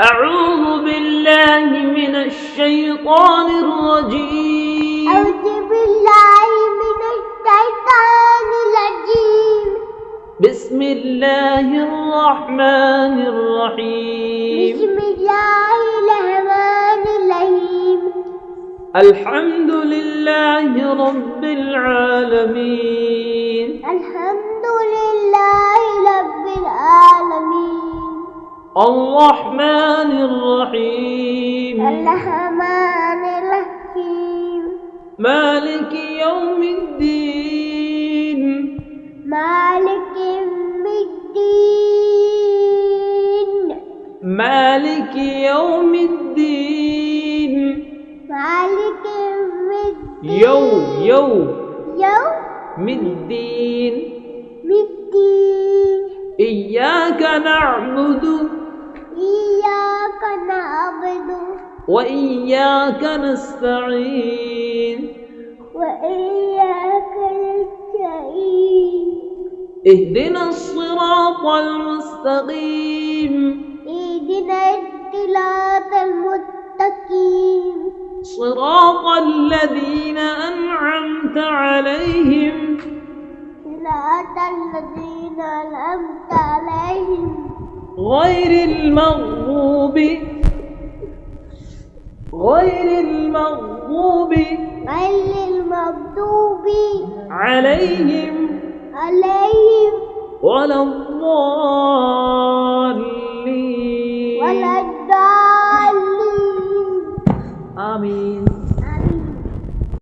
أعوذ بالله من الشيطان الرجيم. أعوذ بالله من الشيطان الرجيم. بسم الله الرحمن الرحيم. بسم الله الرحمن الرحيم. الحمد لله رب العالمين. الحمد لله الرحمن الرحيم. الرحمن الرحيم. مالك يوم الدين. مالك يوم الدين. مالك يوم الدين. مالك يوم الدين. يوم يوم يوم الدين الدين إياك نعبد. وإياك نستعين وإياك نستعين اهدنا الصراط المستقيم اهدنا الصراط المستقيم صراط الذين أنعمت عليهم صراط الذين أنعمت عليهم غير المغضوب غير المغضوب غير المغضوب عليهم عليهم ولا الضالين.